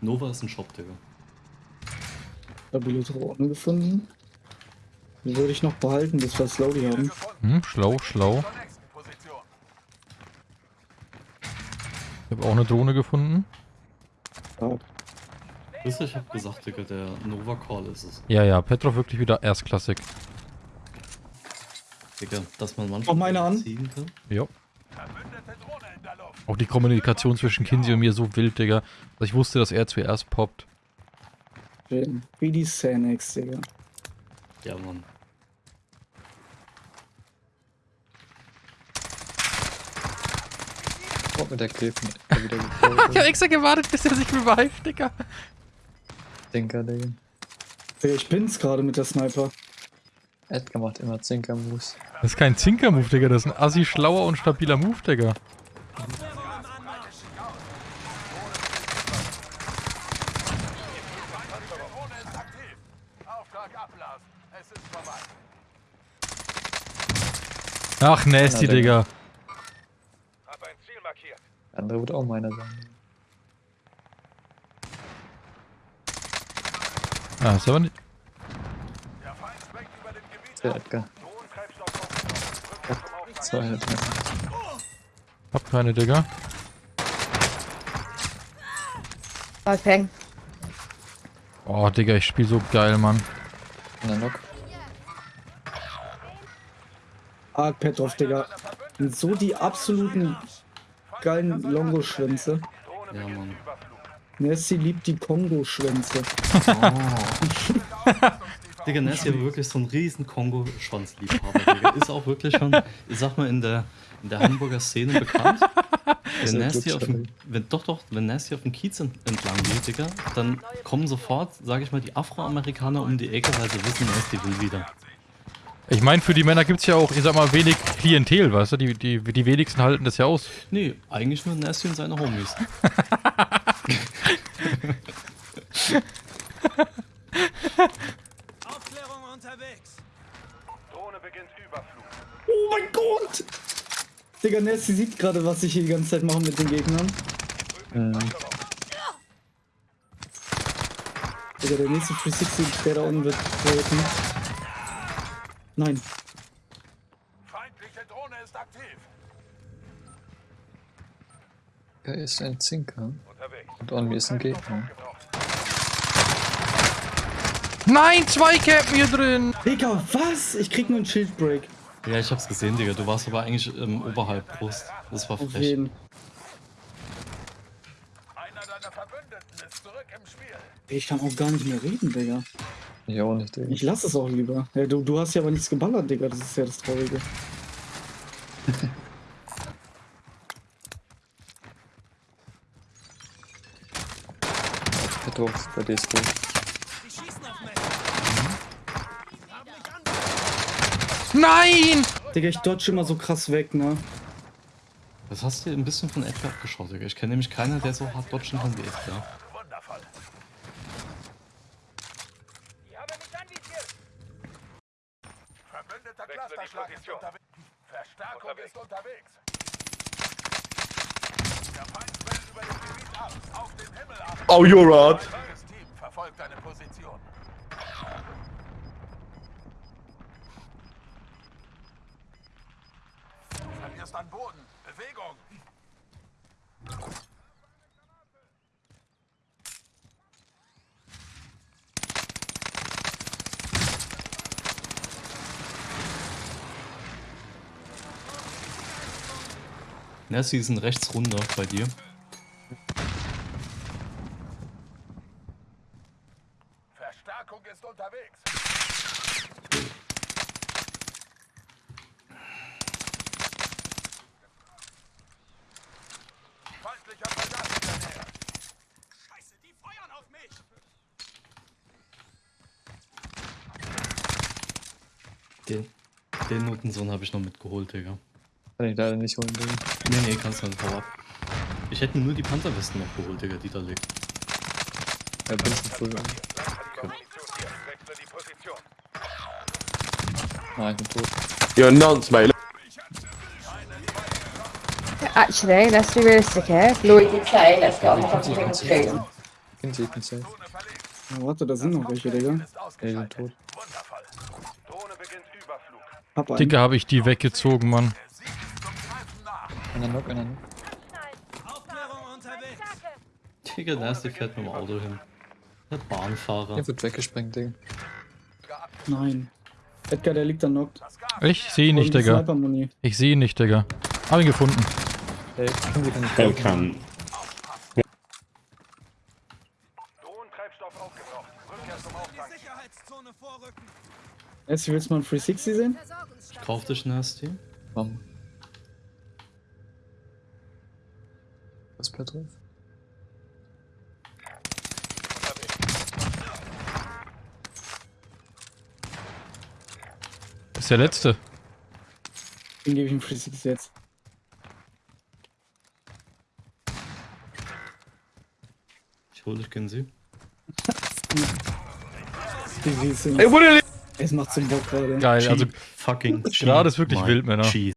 Nova ist ein Shop, Digga. Stabile Drohne gefunden. Die würde ich noch behalten, bis wir Slowly haben. Hm, schlau, schlau. Ich habe auch eine Drohne gefunden. Ja, Wisst ihr, ich hab gesagt, Digga, der Nova Call ist es. Ja, ja, Petrov wirklich wieder erstklassig. Digga, dass man manchmal Mach meine an. ziehen kann. Jo. Verbündete Drohne in der Luft. Auch die Kommunikation zwischen Kinsey und mir so wild, Digga. Dass ich wusste, dass er zuerst poppt. schön. Wie die Xanax, Digga. Ja, Mann. Oh, mit der Gräfen wieder Ich habe gefolgt. extra gewartet, bis er sich revived, Digga. Zinker, Digga. Digga, Ich bin's gerade mit der Sniper. Edgar macht immer Zinker-Moves. Das ist kein Zinker-Move, Digga. Das ist ein assi schlauer und stabiler Move, Digga. Drohne ist aktiv. Auftrag ablassen. Es ist vorbei. Ach, nasty, Ja, Digga. Digga. Hab ein Ziel markiert. Der andere wird auch meiner sein. Ah, ist aber nicht. Der Feind schmeckt über dem Gebiet Der Edgar. Hab keine, Digga. Okay. Oh, Digga, ich spiel so geil, Mann. Der Knock. Arg Petrov, Digga. Und so die absoluten geilen Longo-Schwänze. Ja, Mann. Nessie liebt die Kongo-Schwänze. Digga, Nessie aber wirklich so ein riesen Kongo-Schwanzliebhaber, Digga. Ist auch wirklich schon, ich sag mal, in der, in der Hamburger Szene bekannt. Wenn ein Nasty auf dem, wenn, doch, doch, wenn Nasty auf dem Kiez ent- entlang geht, Digga, dann kommen sofort, sage ich mal, die Afroamerikaner um die Ecke, weil sie wissen, Nasty will wieder. Ich meine, für die Männer gibt's ja auch, ich sag mal, wenig Klientel, weißt du? Die, die, die wenigsten halten das ja aus. Nee, eigentlich nur Nasty und seine Homies. Aufklärung unterwegs. Drohne beginnt Überflug. Oh mein Gott! Digga, Nessie sieht gerade, was ich hier die ganze Zeit mache mit den Gegnern. Mhm. Digga, der nächste 360, der da unten wird treten. Nein. Feindliche Drohne ist aktiv. Er ist ein Zinker. Unterwegs. Und on mir ist ein Gegner. Nein, zwei Campen hier drin! Digga, was? Ich krieg nur einen Schildbreak. Ja, ich hab's gesehen, Digga. Du warst aber eigentlich ähm, oberhalb Brust. Das war Auf frech. jeden. Einer deiner Verbündeten ist zurück im Spiel. Ich kann auch gar nicht mehr reden, Digga. Ich auch nicht, Digga. Ich lass es auch lieber. Ja, du, du hast ja aber nichts geballert, Digga. Das ist ja das Traurige. Petro, bei dir ist gut. Nein! Digga, ich dodge immer so krass weg, ne? Das hast du ein bisschen von Edgar abgeschaut, Digga. Ich kenne nämlich keiner, der so hart dodgen kann wie Edgar. Wundervoll. Ich habe mich anvisiert. Verbündeter Clusterschlag ist unterwegs. Verstärkung ist unterwegs. Der Feind schwellt über dem Gebiet ab. Auf den Himmel ab. Oh, you're right. Team verfolgt deine Position. Verlierst an Boden. Bewegung. Nessie ist ein rechts runter bei dir. Verstärkung ist unterwegs. Feindlicher Soldat in der Nähe. Scheiße, die feuern auf mich. Den, den Notensohn habe ich noch mitgeholt, Digga. Kann ich leider nicht holen, Digga. Nee, nee, kannst du nicht. Hau ab. Ich hätte nur die Panzerwesten noch geholt, Digga, die da liegt. Ja, bin. Wechsle die Position. Ah, ich bin tot. You're a nonce, mate. Actually, let's be realistic here. Lloyd did say, let's get on the fucking thing straight. Kind ich bin safe. Ja, warte, da sind noch welche, Digga. Ey, die sind tot. Wundervoll. Drohne beginnt Überflug. Hab einen. Dicke habe ich die weggezogen, Mann. Einer Knock, einer Knock. Aufklärung unterwegs. Digga, Nasty fährt mit dem Auto hin. Der Bahnfahrer. Der wird weggesprengt, Digga. Nein. Edgar, der liegt da knockt. Ich sehe ihn nicht, Digga. Ich sehe ihn nicht, Digga. Hab ihn gefunden. Ey, Er kann. Drohnentreibstoff aufgebraucht. Rückkehr zum Auftrag. Die Sicherheitszone vorrücken. Jetzt willst du mal einen 360 sehen? Kauf dich Nasty. Mom. Was bleibt drauf? Das ist der letzte. Den gebe ich einen 360 jetzt. Ich hol dich. Die Wiese. Ey, wo der Es macht zum Bock gerade. Geil, also fucking gerade ist wirklich my wild, Männer. cheese.